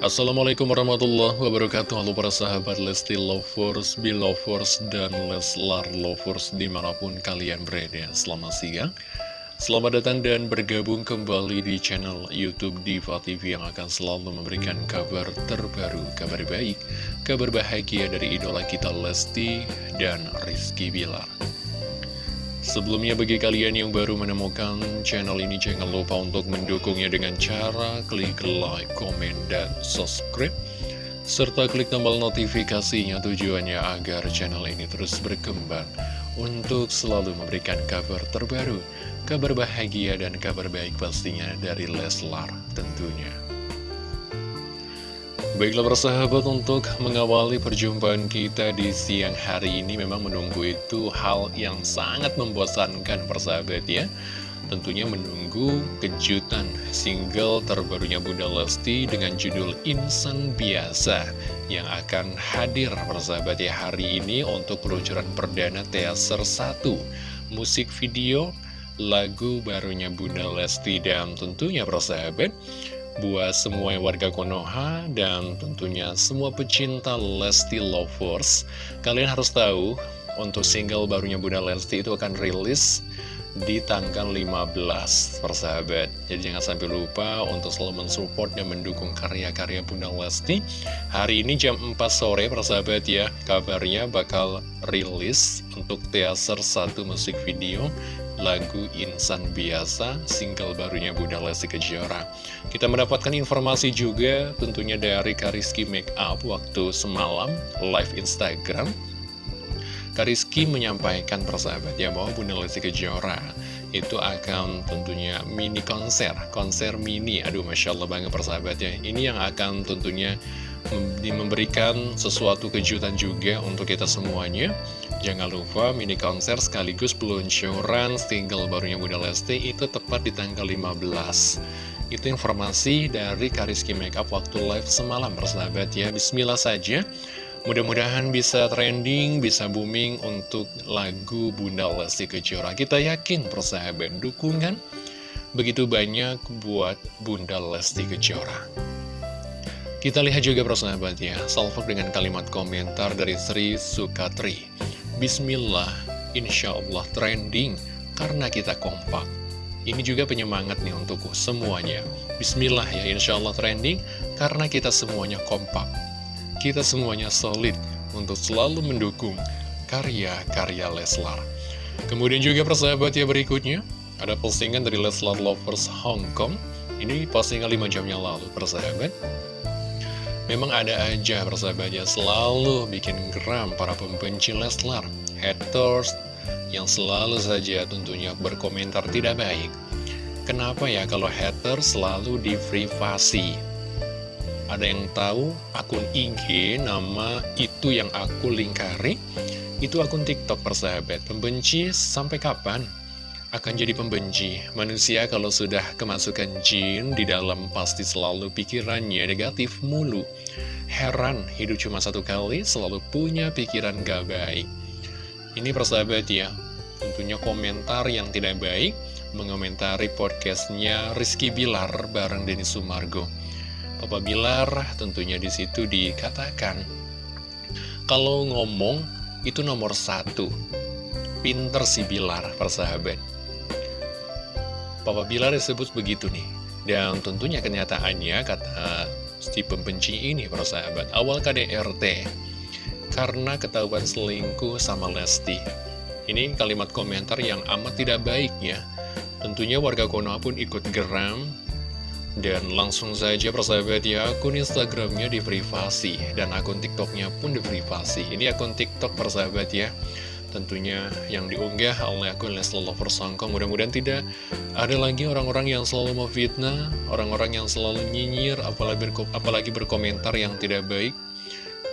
Assalamualaikum warahmatullahi wabarakatuh. Halo para sahabat Lesti Lovers, Belovers, dan Leslar Lovers di mana pun kalian berada. Selamat siang. Selamat datang dan bergabung kembali di channel Youtube Diva TV yang akan selalu memberikan kabar terbaru, kabar baik, kabar bahagia dari idola kita Lesti dan Rizky Bilar Sebelumnya bagi kalian yang baru menemukan channel ini jangan lupa untuk mendukungnya dengan cara klik like, komen, dan subscribe serta klik tombol notifikasinya tujuannya agar channel ini terus berkembang untuk selalu memberikan kabar terbaru, kabar bahagia dan kabar baik pastinya dari Leslar tentunya. Baiklah persahabat untuk mengawali perjumpaan kita di siang hari ini memang menunggu itu hal yang sangat membosankan persahabat ya. Tentunya menunggu kejutan single terbarunya Bunda Lesti dengan judul Insan Biasa Yang akan hadir persahabat ya hari ini untuk peluncuran perdana teaser 1 Musik video lagu barunya Bunda Lesti. Dan tentunya persahabat buat semua warga Konoha dan tentunya semua pecinta Lesti Lovers. Kalian harus tahu untuk single barunya Bunda Lesti itu akan rilis di tanggal 15 persahabat. Jadi jangan sampai lupa untuk selalu mensupport dan mendukung karya-karya Bunda Lesti. Hari ini jam 4 sore persahabat ya kabarnya bakal rilis untuk teaser satu musik video lagu Insan Biasa, single barunya Bunda Lesti Kejora. Kita mendapatkan informasi juga tentunya dari Kariski Makeup waktu semalam live Instagram. Kariski menyampaikan persahabat ya bahwa Bunda Lesti Kejora itu akan tentunya mini konser, konser mini. Aduh Masya Allah banget persahabat ya. Ini yang akan tentunya memberikan sesuatu kejutan juga untuk kita semuanya. Jangan lupa mini konser sekaligus peluncuran single barunya Bunda Lesti itu tepat di tanggal 15 Itu informasi dari Kariski Makeup waktu live semalam persahabat ya. Bismillah saja. Mudah-mudahan bisa trending, bisa booming untuk lagu Bunda Lesti Kejora. Kita yakin persahabat dukungan begitu banyak buat Bunda Lesti Kejora kita lihat juga persahabat ya, dengan kalimat komentar dari Sri Sukatri. Bismillah, insya Allah trending karena kita kompak. Ini juga penyemangat nih untuk semuanya. Bismillah ya, insya Allah trending karena kita semuanya kompak. Kita semuanya solid untuk selalu mendukung karya-karya Leslar. Kemudian juga persahabat ya berikutnya, ada postingan dari Leslar Lovers Hong Kong. Ini postingan 5 jam yang lalu persahabat. Memang ada aja persahabatnya selalu bikin geram para pembenci Leslar, haters yang selalu saja tentunya berkomentar tidak baik. Kenapa ya kalau haters selalu di privasi? Ada yang tahu akun IG nama itu yang aku lingkari, itu akun TikTok persahabat. Pembenci sampai kapan? Akan jadi pembenci. Manusia kalau sudah kemasukan jin di dalam pasti selalu pikirannya negatif mulu. Heran, hidup cuma satu kali, selalu punya pikiran gak baik. Ini persahabat ya, tentunya komentar yang tidak baik mengomentari podcastnya Rizky Bilar bareng Denny Sumargo. Papa Bilar tentunya di situ dikatakan, kalau ngomong itu nomor satu, pinter si Bilar persahabat. Papa Bilar disebut begitu nih. Dan tentunya kenyataannya kata si pembenci ini para sahabat awal KDRT karena ketahuan selingkuh sama Lesti. Ini kalimat komentar yang amat tidak baik ya. Tentunya warga Konoha pun ikut geram dan langsung saja persahabat ya akun Instagramnya diprivasi dan akun TikToknya pun diprivasi. Ini akun TikTok persahabat ya tentunya yang diunggah oleh akun Leslie Lovers Hongkong. Mudah-mudahan tidak ada lagi orang-orang yang selalu memfitnah orang-orang yang selalu nyinyir apalagi, berko apalagi berkomentar yang tidak baik.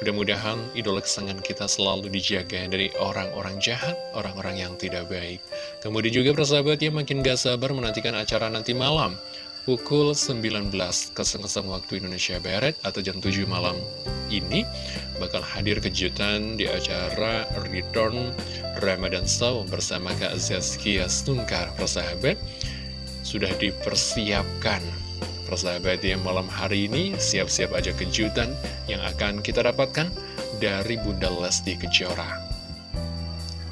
Mudah-mudahan idola kesenangan kita selalu dijaga dari orang-orang jahat orang-orang yang tidak baik. Kemudian juga persahabat ya makin gak sabar menantikan acara nanti malam pukul 19.00 waktu Indonesia Barat atau jam 7 malam ini bakal hadir kejutan di acara Return Ramadan Show bersama Kak Zazkia Stungkar persahabat sudah dipersiapkan Persahabat ya, malam hari ini siap-siap aja kejutan yang akan kita dapatkan dari Bunda Lesti Kejora.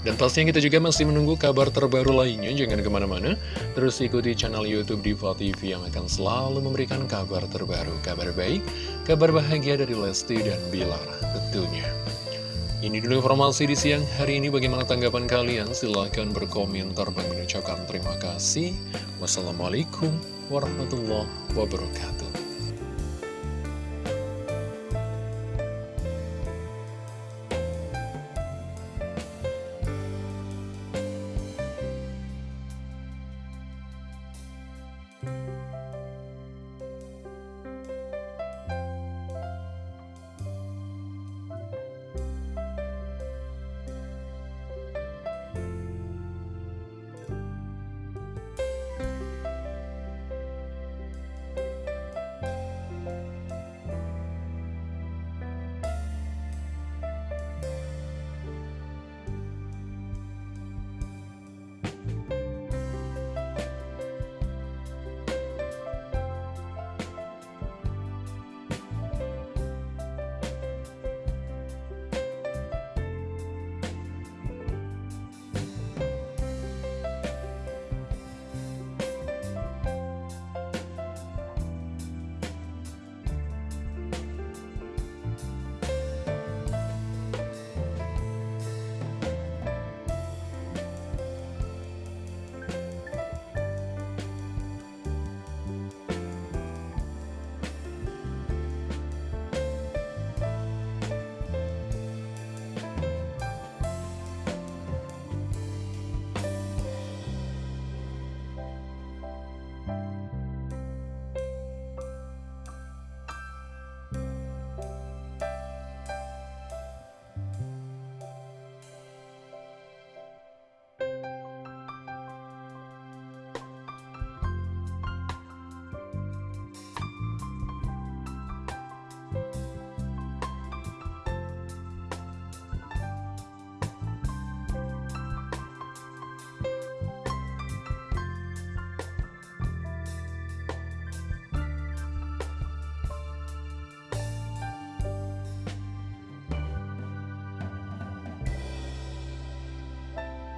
Dan pastinya kita juga masih menunggu kabar terbaru lainnya, jangan ke mana-mana. Terus ikuti channel Youtube Diva TV yang akan selalu memberikan kabar terbaru, kabar baik, kabar bahagia dari Lesti dan Bilar tentunya. Ini dulu informasi di siang hari ini, bagaimana tanggapan kalian? Silahkan berkomentar dan mengucapkan terima kasih. Wassalamualaikum warahmatullahi wabarakatuh.